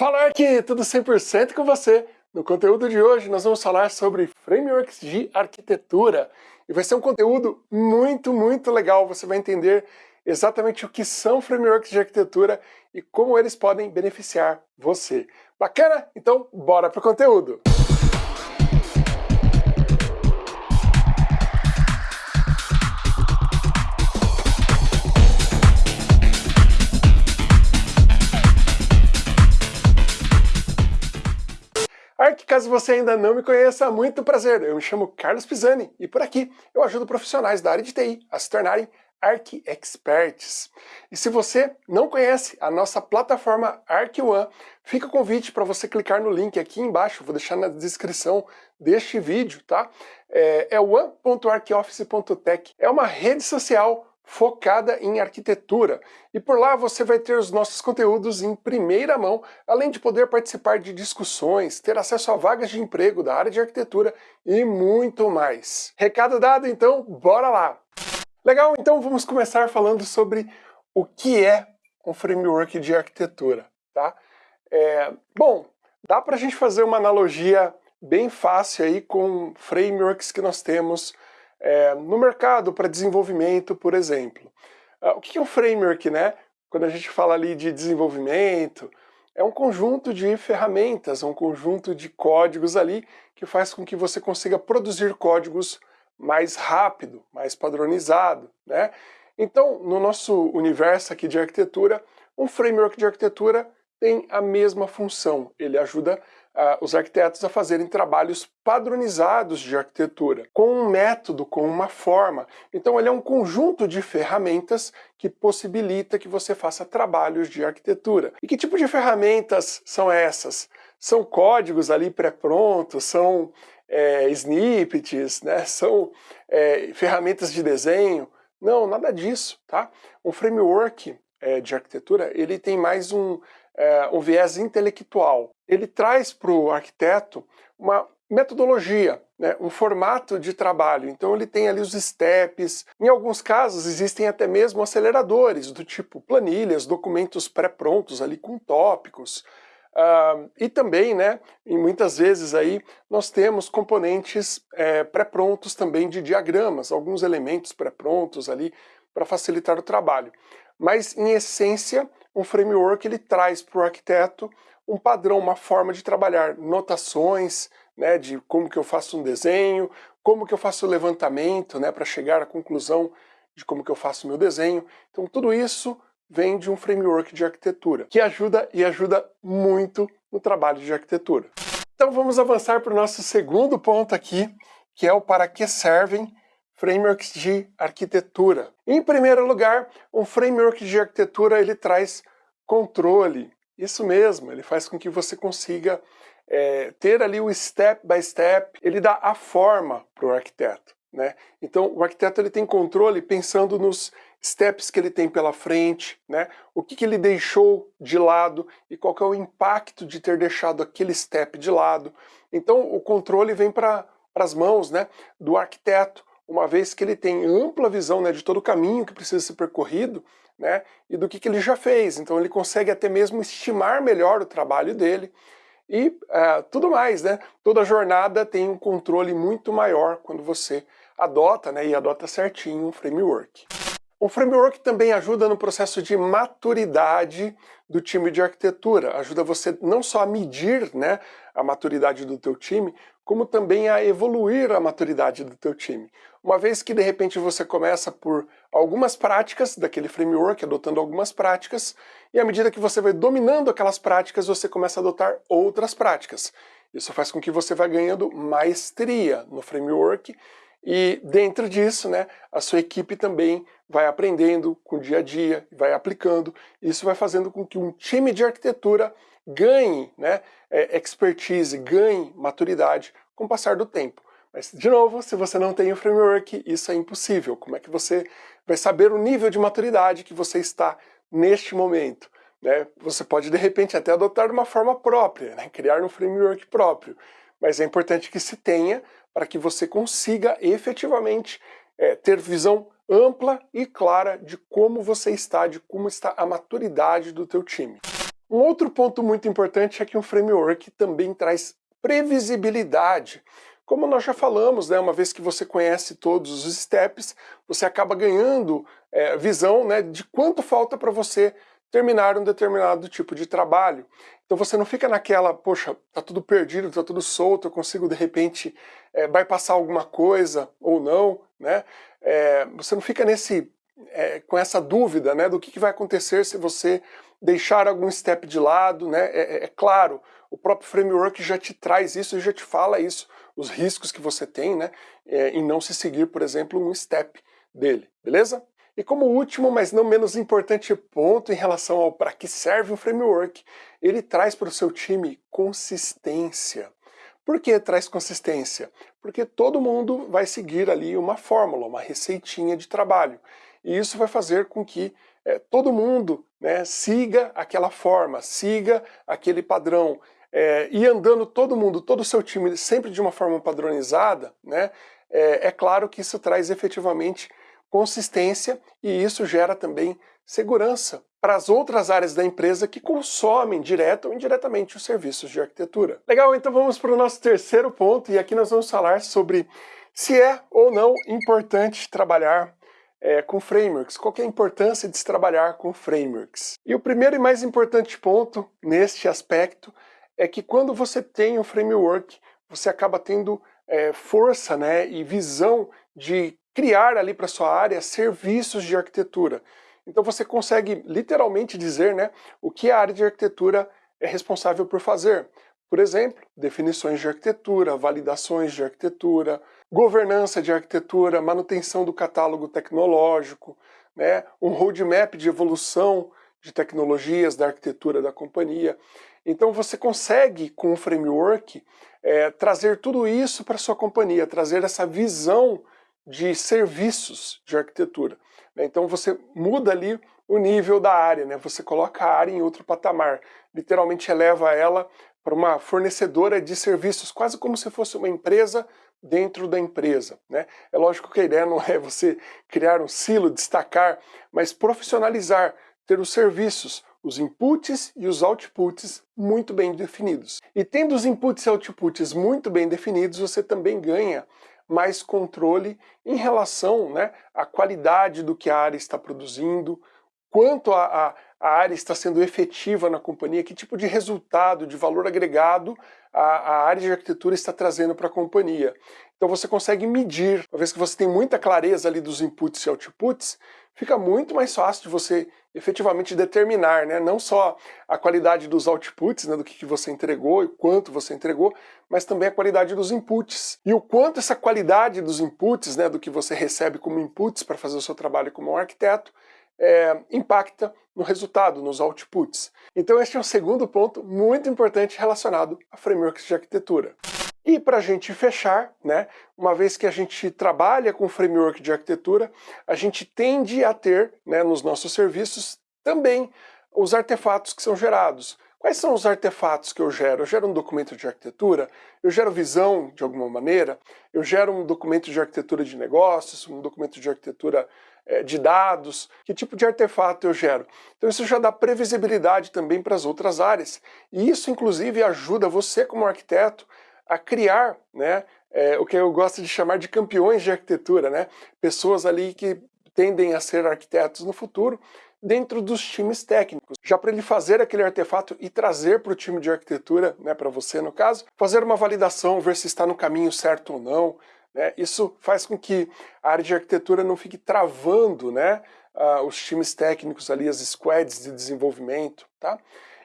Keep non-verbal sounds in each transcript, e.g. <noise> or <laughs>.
Fala aqui, tudo 100% com você. No conteúdo de hoje nós vamos falar sobre frameworks de arquitetura. E vai ser um conteúdo muito, muito legal. Você vai entender exatamente o que são frameworks de arquitetura e como eles podem beneficiar você. Bacana? Então bora pro conteúdo! Ark, caso você ainda não me conheça, muito prazer. Eu me chamo Carlos Pisani e por aqui eu ajudo profissionais da área de TI a se tornarem Arc Experts. E se você não conhece a nossa plataforma Arc One, fica o convite para você clicar no link aqui embaixo, vou deixar na descrição deste vídeo, tá? É, é one.arcoffice.tech. É uma rede social focada em arquitetura. E por lá você vai ter os nossos conteúdos em primeira mão, além de poder participar de discussões, ter acesso a vagas de emprego da área de arquitetura e muito mais. Recado dado, então, bora lá! Legal, então vamos começar falando sobre o que é um framework de arquitetura, tá? É, bom, dá para a gente fazer uma analogia bem fácil aí com frameworks que nós temos é, no mercado para desenvolvimento, por exemplo. Uh, o que é um framework, né? Quando a gente fala ali de desenvolvimento, é um conjunto de ferramentas, um conjunto de códigos ali que faz com que você consiga produzir códigos mais rápido, mais padronizado, né? Então, no nosso universo aqui de arquitetura, um framework de arquitetura tem a mesma função. Ele ajuda uh, os arquitetos a fazerem trabalhos padronizados de arquitetura, com um método, com uma forma. Então ele é um conjunto de ferramentas que possibilita que você faça trabalhos de arquitetura. E que tipo de ferramentas são essas? São códigos ali pré-prontos, são é, snippets, né? <laughs> são é, ferramentas de desenho. Não, nada disso, tá? Um framework é, de arquitetura, ele tem mais um, é, um viés intelectual. Ele traz para o arquiteto uma metodologia, né, um formato de trabalho. Então ele tem ali os steps. Em alguns casos existem até mesmo aceleradores, do tipo planilhas, documentos pré-prontos ali com tópicos. Uh, e também, né, e muitas vezes aí, nós temos componentes é, pré-prontos também de diagramas, alguns elementos pré-prontos ali para facilitar o trabalho. Mas, em essência, um framework ele traz para o arquiteto um padrão, uma forma de trabalhar, notações, né, de como que eu faço um desenho, como que eu faço o levantamento, né, para chegar à conclusão de como que eu faço meu desenho. Então tudo isso vem de um framework de arquitetura, que ajuda e ajuda muito no trabalho de arquitetura. Então vamos avançar para o nosso segundo ponto aqui, que é o para que servem frameworks de arquitetura. Em primeiro lugar, um framework de arquitetura ele traz controle. Isso mesmo, ele faz com que você consiga é, ter ali o step by step, ele dá a forma para o arquiteto. Né? Então o arquiteto ele tem controle pensando nos steps que ele tem pela frente, né? o que, que ele deixou de lado e qual é o impacto de ter deixado aquele step de lado. Então o controle vem para as mãos né, do arquiteto, uma vez que ele tem ampla visão né, de todo o caminho que precisa ser percorrido né, e do que, que ele já fez. Então ele consegue até mesmo estimar melhor o trabalho dele e é, tudo mais. Né? Toda jornada tem um controle muito maior quando você adota né, e adota certinho um framework. O framework também ajuda no processo de maturidade do time de arquitetura, ajuda você não só a medir né, a maturidade do teu time, como também a evoluir a maturidade do teu time. Uma vez que de repente você começa por algumas práticas daquele framework, adotando algumas práticas, e à medida que você vai dominando aquelas práticas, você começa a adotar outras práticas. Isso faz com que você vá ganhando maestria no framework e dentro disso, né, a sua equipe também vai aprendendo com o dia a dia, vai aplicando. Isso vai fazendo com que um time de arquitetura ganhe né, é, expertise, ganhe maturidade com o passar do tempo. Mas, de novo, se você não tem o framework, isso é impossível. Como é que você vai saber o nível de maturidade que você está neste momento? Né? Você pode, de repente, até adotar uma forma própria, né? criar um framework próprio. Mas é importante que se tenha para que você consiga efetivamente é, ter visão ampla e clara de como você está, de como está a maturidade do teu time. Um outro ponto muito importante é que um framework também traz previsibilidade. Como nós já falamos, né, uma vez que você conhece todos os steps, você acaba ganhando é, visão né, de quanto falta para você terminar um determinado tipo de trabalho. Então você não fica naquela, poxa, tá tudo perdido, tá tudo solto, eu consigo de repente é, bypassar alguma coisa ou não, né? É, você não fica nesse, é, com essa dúvida né, do que, que vai acontecer se você deixar algum step de lado, né? É, é, é, claro, o próprio framework já te traz isso e já te fala isso, os riscos que você tem, né? É, em não se seguir, por exemplo, um step dele, beleza? E como último, mas não menos importante ponto em relação ao para que serve um framework, ele traz para o seu time consistência. Por que traz consistência? Porque todo mundo vai seguir ali uma fórmula, uma receitinha de trabalho. E isso vai fazer com que é, todo mundo né, siga aquela forma, siga aquele padrão. É, e andando todo mundo, todo o seu time, sempre de uma forma padronizada, né, é, é claro que isso traz efetivamente consistência e isso gera também segurança para as outras áreas da empresa que consomem direto ou indiretamente os serviços de arquitetura. Legal, então vamos para o nosso terceiro ponto e aqui nós vamos falar sobre se é ou não importante trabalhar é, com frameworks, qual é a importância de se trabalhar com frameworks. E o primeiro e mais importante ponto neste aspecto é que quando você tem um framework, você acaba tendo é, força né, e visão de criar ali para sua área serviços de arquitetura. Então você consegue literalmente dizer né, o que a área de arquitetura é responsável por fazer. Por exemplo, definições de arquitetura, validações de arquitetura, governança de arquitetura, manutenção do catálogo tecnológico, né, um roadmap de evolução de tecnologias da arquitetura da companhia. Então você consegue, com o framework, é, trazer tudo isso para sua companhia, trazer essa visão de serviços de arquitetura. Né? Então você muda ali o nível da área, né? você coloca a área em outro patamar, literalmente eleva ela para uma fornecedora de serviços, quase como se fosse uma empresa dentro da empresa. Né? É lógico que a ideia não é você criar um silo, destacar, mas profissionalizar, ter os serviços, os inputs e os outputs muito bem definidos. E tendo os inputs e outputs muito bem definidos, você também ganha mais controle em relação né, à qualidade do que a área está produzindo, quanto a, a, a, área está sendo efetiva na companhia, que tipo de resultado, de valor agregado a, a área de arquitetura está trazendo para a companhia. Então você consegue medir, uma vez que você tem muita clareza ali dos inputs e outputs, fica muito mais fácil de você efetivamente determinar, né? não só a qualidade dos outputs, né, do que, que você entregou e quanto você entregou, mas também a qualidade dos inputs. E o quanto essa qualidade dos inputs, né, do que você recebe como inputs para fazer o seu trabalho como arquiteto, é, impacta no resultado, nos outputs. Então este é um segundo ponto muito importante relacionado a frameworks de arquitetura. E para a gente fechar, né, uma vez que a gente trabalha com framework de arquitetura, a gente tende a ter né, nos nossos serviços também os artefatos que são gerados. Quais são os artefatos que eu gero? Eu gero um documento de arquitetura, eu gero visão de alguma maneira, eu gero um documento de arquitetura de negócios, um documento de arquitetura de dados, que tipo de artefato eu gero? Então isso já dá previsibilidade também para as outras áreas. E isso inclusive ajuda você como arquiteto a criar né, é, o que eu gosto de chamar de campeões de arquitetura, né? pessoas ali que tendem a ser arquitetos no futuro dentro dos times técnicos. Já para ele fazer aquele artefato e trazer para o time de arquitetura, né, para você no caso, fazer uma validação, ver se está no caminho certo ou não. Né? Isso faz com que a área de arquitetura não fique travando né, os times técnicos ali, as squads de desenvolvimento. Tá?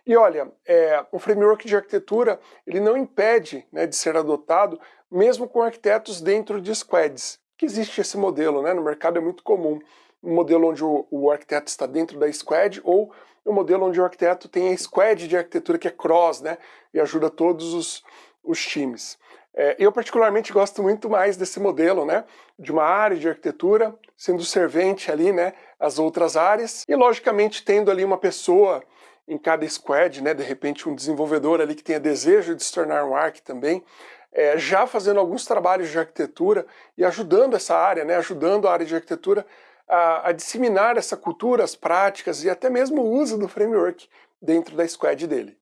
E olha, é, o framework de arquitetura ele não impede né, de ser adotado mesmo com arquitetos dentro de squads, que existe esse modelo, né, no mercado é muito comum, um modelo onde o, o arquiteto está dentro da squad ou um modelo onde o arquiteto tem a squad de arquitetura que é cross, né, e ajuda todos os, os times. É, eu particularmente gosto muito mais desse modelo, né, de uma área de arquitetura sendo servente ali, né, as outras áreas e logicamente tendo ali uma pessoa em cada squad, né, de repente um desenvolvedor ali que tenha desejo de se tornar um arq também, é, já fazendo alguns trabalhos de arquitetura e ajudando essa área, né, ajudando a área de arquitetura a, a disseminar essa cultura, as práticas e até mesmo o uso do framework dentro da squad dele.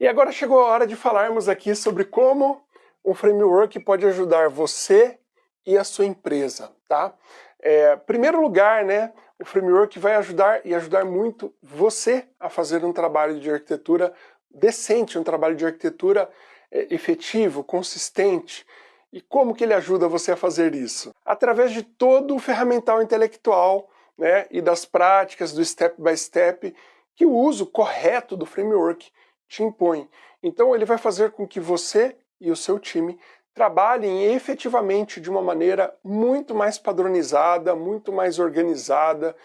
E agora chegou a hora de falarmos aqui sobre como um framework pode ajudar você e a sua empresa, tá? É, primeiro lugar, né, o framework vai ajudar e ajudar muito você a fazer um trabalho de arquitetura decente, um trabalho de arquitetura é, efetivo, consistente. E como que ele ajuda você a fazer isso? Através de todo o ferramental intelectual né, e das práticas do step by step que o uso correto do framework te impõe. Então ele vai fazer com que você e o seu time trabalhem efetivamente de uma maneira muito mais padronizada, muito mais organizada,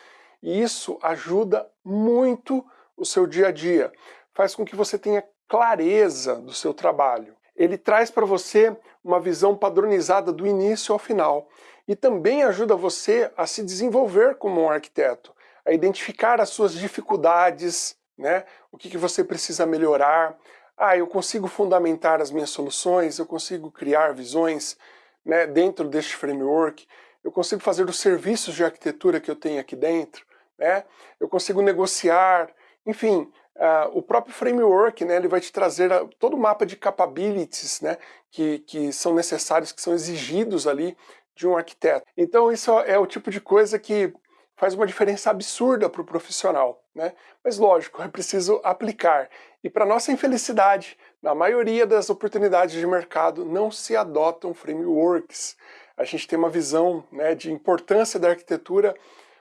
e isso ajuda muito o seu dia a dia. Faz com que você tenha clareza do seu trabalho. Ele traz para você uma visão padronizada do início ao final e também ajuda você a se desenvolver como um arquiteto, a identificar as suas dificuldades, né? o que, que você precisa melhorar. Ah, eu consigo fundamentar as minhas soluções, eu consigo criar visões né, dentro deste framework, eu consigo fazer os serviços de arquitetura que eu tenho aqui dentro, né? eu consigo negociar, enfim, Uh, o próprio framework, né, ele vai te trazer a, todo o mapa de capabilities né, que, que são necessários, que são exigidos ali de um arquiteto. Então isso é o tipo de coisa que faz uma diferença absurda para o profissional. Né? Mas lógico, é preciso aplicar. E para nossa infelicidade, na maioria das oportunidades de mercado não se adotam frameworks. A gente tem uma visão né, de importância da arquitetura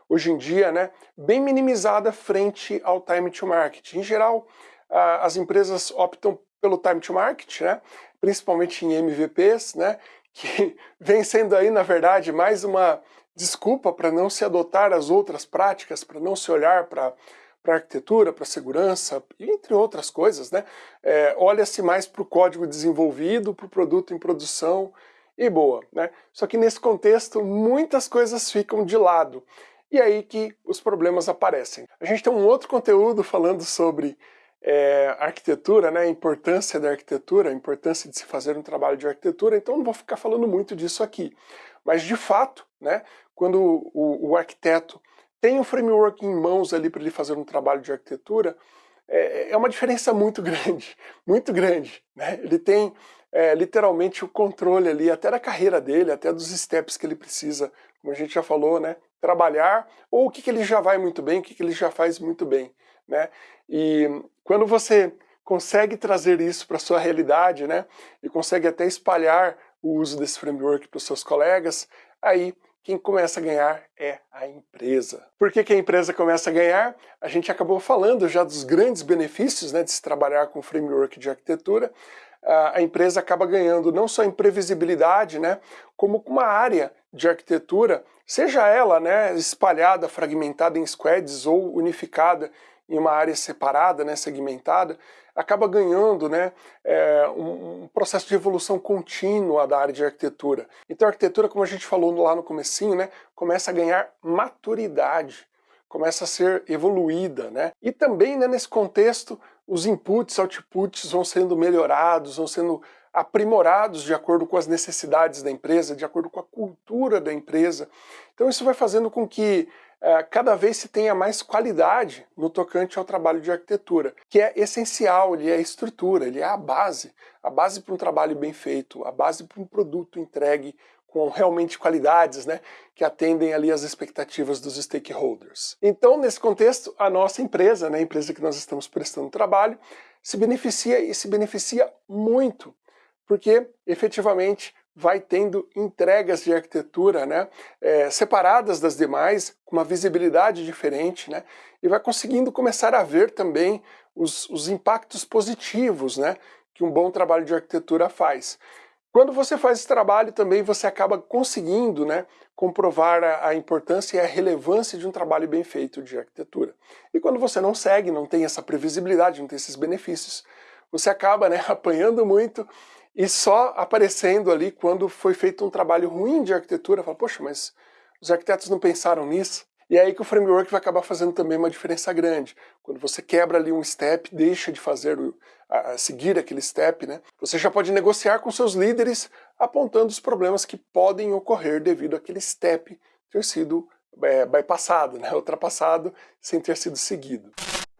hoje em dia, né, bem minimizada frente ao time to market. Em geral, as empresas optam pelo time to market, né, principalmente em MVPs, né, que <laughs> vem sendo aí, na verdade, mais uma desculpa para não se adotar as outras práticas, para não se olhar para para arquitetura, para segurança, entre outras coisas, né? É, Olha-se mais para o código desenvolvido, para o produto em produção e boa, né? Só que nesse contexto muitas coisas ficam de lado e aí que os problemas aparecem. A gente tem um outro conteúdo falando sobre é, arquitetura, né, a importância da arquitetura, a importância de se fazer um trabalho de arquitetura, então não vou ficar falando muito disso aqui. Mas de fato, né, quando o, o arquiteto tem um framework em mãos ali para ele fazer um trabalho de arquitetura, é, é uma diferença muito grande, <laughs> muito grande. Né? Ele tem é, literalmente o controle ali, até da carreira dele, até dos steps que ele precisa, como a gente já falou, né? trabalhar, ou o que, que ele já vai muito bem, o que, que ele já faz muito bem. Né? E quando você consegue trazer isso para a sua realidade, né, e consegue até espalhar o uso desse framework para os seus colegas, aí quem começa a ganhar é a empresa. Por que, que, a empresa começa a ganhar? A gente acabou falando já dos grandes benefícios né, de se trabalhar com framework de arquitetura. A empresa acaba ganhando não só em previsibilidade, né, como com uma área de arquitetura, seja ela né, espalhada, fragmentada em squads ou unificada em uma área separada, né, segmentada, acaba ganhando né, é, um, processo de evolução contínua da área de arquitetura. Então a arquitetura, como a gente falou lá no comecinho, né, começa a ganhar maturidade, começa a ser evoluída. Né? E também né, nesse contexto, os inputs, outputs vão sendo melhorados, vão sendo aprimorados de acordo com as necessidades da empresa, de acordo com a cultura da empresa. Então isso vai fazendo com que cada vez se tenha mais qualidade no tocante ao trabalho de arquitetura, que é essencial, ele é a estrutura, ele é a base, a base para um trabalho bem feito, a base para um produto entregue com realmente qualidades, né, que atendem ali as expectativas dos stakeholders. Então, nesse contexto, a nossa empresa, né, a empresa que nós estamos prestando trabalho, se beneficia e se beneficia muito porque efetivamente vai tendo entregas de arquitetura né, é, separadas das demais, com uma visibilidade diferente, né, e vai conseguindo começar a ver também os, os impactos positivos né, que um bom trabalho de arquitetura faz. Quando você faz esse trabalho também você acaba conseguindo né, comprovar a, a, importância e a relevância de um trabalho bem feito de arquitetura. E quando você não segue, não tem essa previsibilidade, não tem esses benefícios, você acaba né, <laughs> apanhando muito e só aparecendo ali quando foi feito um trabalho ruim de arquitetura, fala, poxa, mas os arquitetos não pensaram nisso? E é aí que o framework vai acabar fazendo também uma diferença grande. Quando você quebra ali um step, deixa de fazer a, seguir aquele step, né? Você já pode negociar com seus líderes apontando os problemas que podem ocorrer devido àquele step ter sido é, bypassado, né? <laughs> ultrapassado sem ter sido seguido.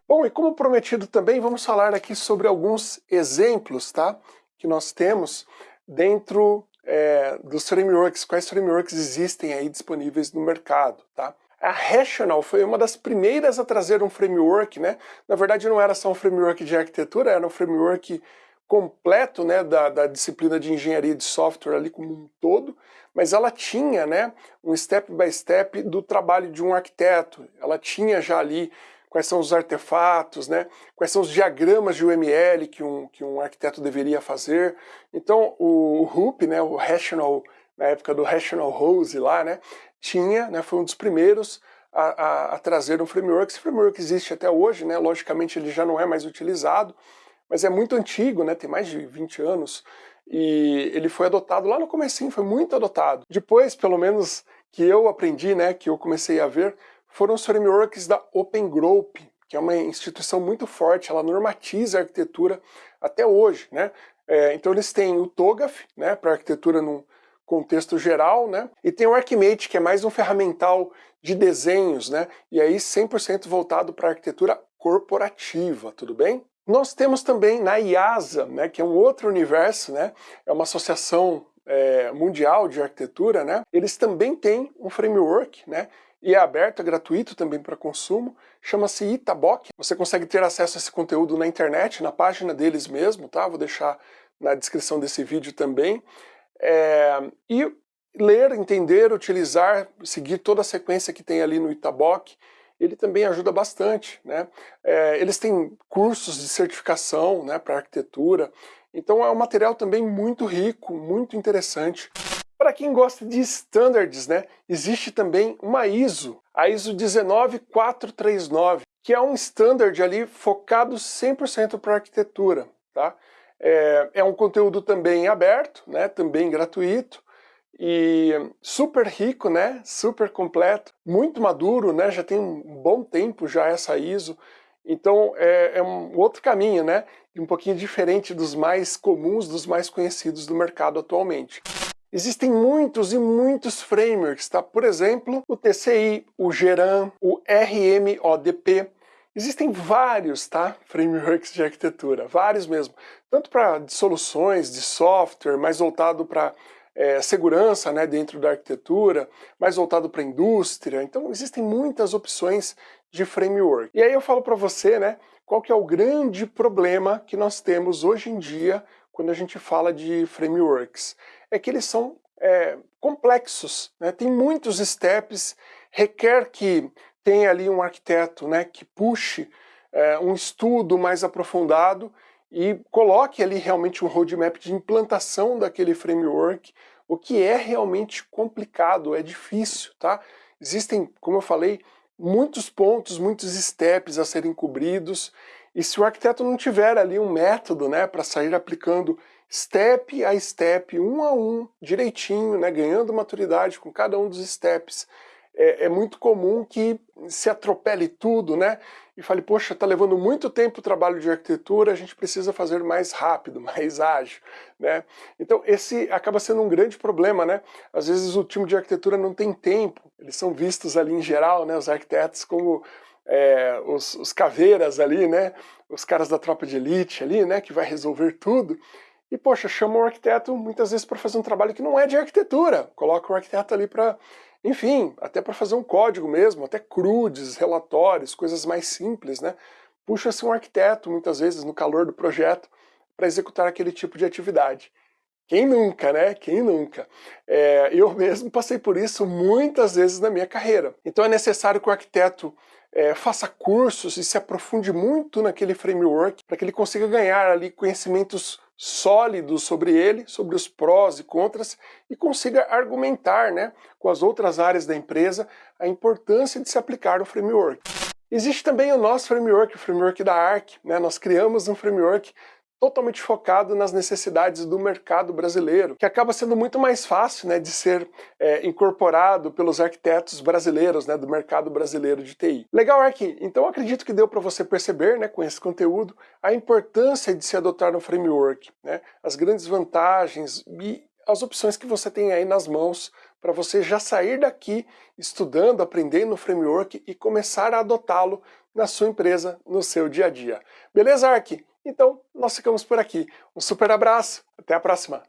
Bom, e como prometido também, vamos falar aqui sobre alguns exemplos tá, que nós temos dentro é, dos frameworks, quais frameworks existem aí disponíveis no mercado. Tá? A Rational foi uma das primeiras a trazer um framework, né? Na verdade não era só um framework de arquitetura, era um framework completo né, da, da disciplina de engenharia de software ali como um todo, mas ela tinha né, um step by step do trabalho de um arquiteto. Ela tinha já ali quais são os artefatos, né, quais são os diagramas de UML que um, que um arquiteto deveria fazer. Então o, RUP, né, o Rational, na época do Rational Rose lá, né, tinha, né, foi um dos primeiros a, a, a trazer um framework. Esse framework existe até hoje, né, logicamente ele já não é mais utilizado, mas é muito antigo, né, tem mais de 20 anos, e ele foi adotado lá no comecinho, foi muito adotado. Depois, pelo menos, que eu aprendi, né, que eu comecei a ver, foram os frameworks da Open Group, que é uma instituição muito forte, ela normatiza a arquitetura até hoje, né. É, então eles têm o TOGAF, né, para arquitetura num contexto geral, né, e tem o Archimate, que é mais um ferramental de desenhos, né, e aí 100% voltado para arquitetura corporativa, tudo bem? Nós temos também na IASA, né, que é um outro universo, né, é uma associação é, mundial de arquitetura, né, eles também têm um framework, né, e é aberto, é gratuito também para consumo, chama-se Itabok. Você consegue ter acesso a esse conteúdo na internet, na página deles mesmo, tá? Vou deixar na descrição desse vídeo também. É, e ler, entender, utilizar, seguir toda a sequência que tem ali no Itabok, ele também ajuda bastante. Né? É, eles têm cursos de certificação né, para arquitetura, então é um material também muito rico, muito interessante. Para quem gosta de standards, né, existe também uma ISO, a ISO 19439, que é um standard ali focado 100% para arquitetura. Tá? É, é um conteúdo também aberto, né, também gratuito, e super rico, né? Super completo, muito maduro, né? Já tem um bom tempo já essa ISO. Então é, é um outro caminho, né? Um pouquinho diferente dos mais comuns, dos mais conhecidos do mercado atualmente. Existem muitos e muitos frameworks, tá? Por exemplo, o TCI, o Geran, o RMODP. Existem vários, tá? Frameworks de arquitetura, vários mesmo. Tanto para soluções de software, mais voltado para é, segurança né, dentro da arquitetura, mais voltado para a indústria. Então existem muitas opções de framework. E aí eu falo para você né, qual que é o grande problema que nós temos hoje em dia quando a gente fala de frameworks. É que eles são é, complexos, né, tem muitos steps, requer que tenha ali um arquiteto né, que puxe é, um estudo mais aprofundado e coloque ali realmente um roadmap de implantação daquele framework, o que é realmente complicado, é difícil, tá? Existem, como eu falei, muitos pontos, muitos steps a serem cobridos, e se o arquiteto não tiver ali um método né, para sair aplicando step a step, um a um, direitinho, né, ganhando maturidade com cada um dos steps, é, é, muito comum que se atropele tudo, né? E fale, poxa, está levando muito tempo o trabalho de arquitetura, a gente precisa fazer mais rápido, <laughs> mais ágil, né? Então esse acaba sendo um grande problema, né? Às vezes o time de arquitetura não tem tempo, eles são vistos ali em geral, né, os arquitetos como é, os, os caveiras ali, né? Os caras da tropa de elite ali, né? Que vai resolver tudo. E, poxa, chama o arquiteto muitas vezes para fazer um trabalho que não é de arquitetura. Coloca o arquiteto ali para enfim, até para fazer um código mesmo, até crudes, relatórios, coisas mais simples, né? Puxa-se um arquiteto, muitas vezes, no calor do projeto, para executar aquele tipo de atividade. Quem nunca, né? Quem nunca? É, eu <laughs> mesmo passei por isso muitas vezes na minha carreira. Então é necessário que o arquiteto é, faça cursos e se aprofunde muito naquele framework para que ele consiga ganhar ali conhecimentos sólidos sobre ele, sobre os prós e contras, e consiga argumentar né, com as outras áreas da empresa a importância de se aplicar o framework. Existe também o nosso framework, o framework da ARC. Né? Nós criamos um framework totalmente focado nas necessidades do mercado brasileiro, que acaba sendo muito mais fácil né, de ser é, incorporado pelos arquitetos brasileiros, né, do mercado brasileiro de TI. Legal, Arqui? Então acredito que deu para você perceber né, com esse conteúdo a importância de se adotar no framework, né, as grandes vantagens e as opções que você tem aí nas mãos para você já sair daqui estudando, aprendendo o framework e começar a adotá-lo na sua empresa, no seu dia a dia. Beleza, Arqui? Então, nós ficamos por aqui. Um super abraço, até a próxima!